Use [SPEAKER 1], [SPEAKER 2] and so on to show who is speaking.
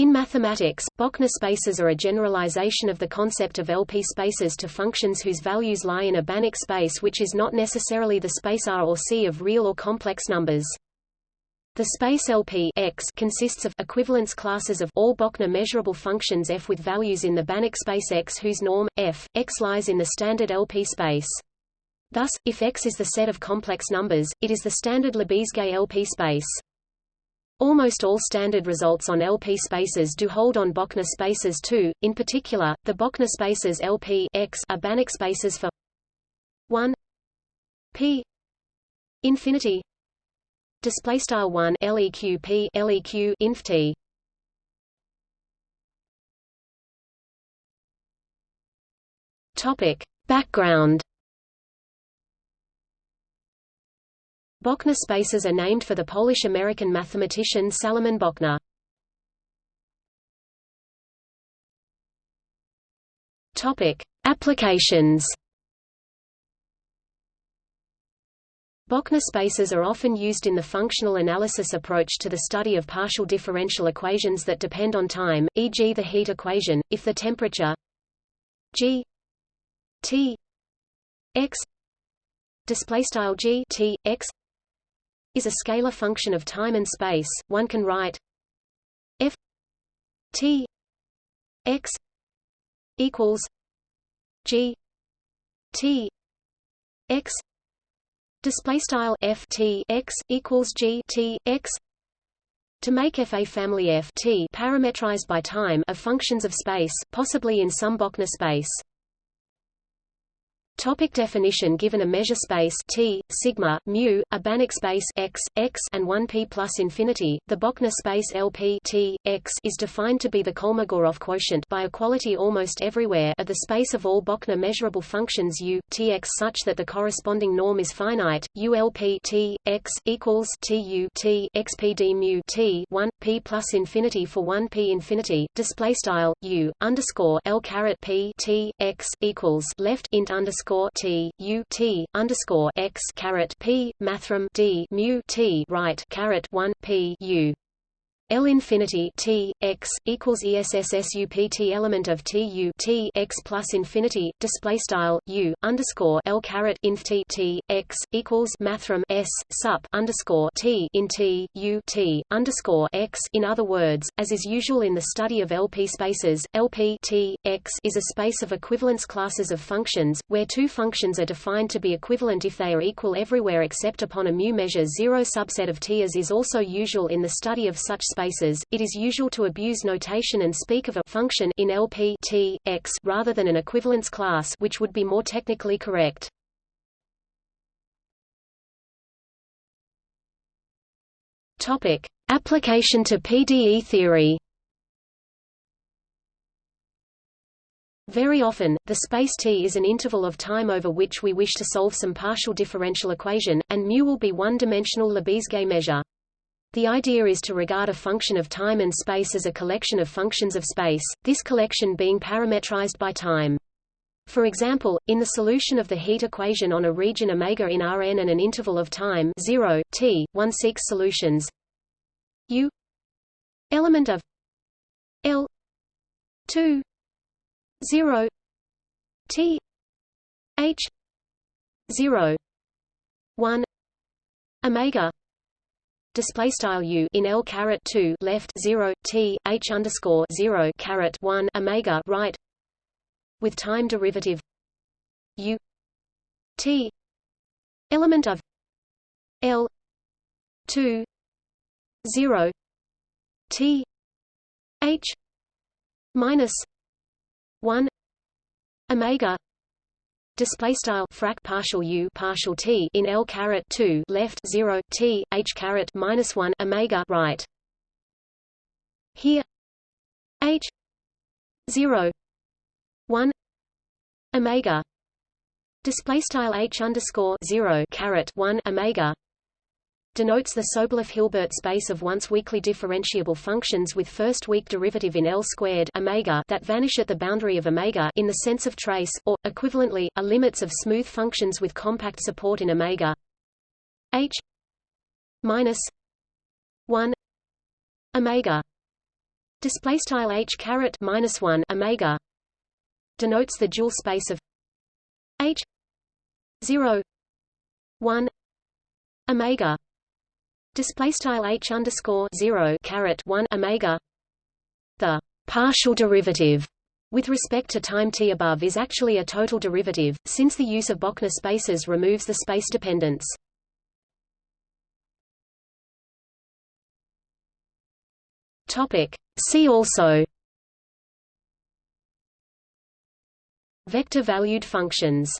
[SPEAKER 1] In mathematics, Bochner spaces are a generalization of the concept of LP spaces to functions whose values lie in a Banach space which is not necessarily the space R or C of real or complex numbers. The space LP X consists of equivalence classes of all Bochner measurable functions f with values in the Banach space X whose norm, f, X lies in the standard LP space. Thus, if X is the set of complex numbers, it is the standard Lebesgue LP space. Almost all standard results on LP spaces do hold on Bochner spaces too. In particular, the Bochner spaces LP X are Banach spaces for 1 p infinity display style 1 leq p leq inf t topic background Bochner spaces are named for the Polish-American mathematician Salomon Bochner. Topic: Applications. Bochner spaces are often used in the functional analysis approach to the study of partial differential equations that depend on time, e.g. the heat equation, if the temperature G T x G T x is a scalar function of time and space, one can write f t x equals g t x display style f t x equals g t x to make f a family f t parametrized by time of functions of space, possibly in some Bochner space. Topic definition Given a measure space T, sigma, mu, a Banach space x, x and 1p plus infinity, the Bochner space LP T, x is defined to be the Kolmogorov quotient by equality almost everywhere of the space of all Bochner measurable functions u, tx such that the corresponding norm is finite, ulp T, x, equals tu T mu T 1, p plus infinity for 1p infinity, display style, u, underscore L caret p T, x, equals left int underscore underscore T U T underscore x caret P mathrm D mu T right caret one P U L infinity T x equals ESSSUPT element of T U T x plus infinity display style U underscore L caret inf T T x equals mathrm S sup underscore T in T U T underscore x in other words, as is usual in the study of LP spaces, LP T x is a space of equivalence classes of functions, where two functions are defined to be equivalent if they are equal everywhere except upon a mu measure zero subset of T as is also usual in the study of such spaces spaces, it is usual to abuse notation and speak of a function in LP T, X rather than an equivalence class which would be more technically correct. Topic: Application to PDE theory. Very often, the space T is an interval of time over which we wish to solve some partial differential equation, and mu will be one-dimensional Lebesgue measure. The idea is to regard a function of time and space as a collection of functions of space, this collection being parametrized by time. For example, in the solution of the heat equation on a region omega in Rn and an interval of time 0, t, one seeks solutions u element of L 2 0 t h 0 1 omega display style u in L caret 2 left 0 t h underscore 0 caret 1 omega right. With time derivative u. T. Element of L 2 0 t h minus 1 omega display style frac partial u partial t in L caret 2 left 0 t h caret minus 1 omega right. Here h 0 1 omega. Display style h underscore 0 caret 1 omega denotes the Sobolev-Hilbert space of once-weakly differentiable functions with first-weak derivative in L squared omega that vanish at the boundary of omega in the sense of trace, or, equivalently, are limits of smooth functions with compact support in omega. H minus 1 omega. Display style h caret minus 1 omega denotes the dual space of h 0 1 omega display style h underscore 0 caret 1 omega the partial derivative with respect to time t above is actually a total derivative, since the use of Bochner spaces removes the space dependence. Topic. See also Vector-valued functions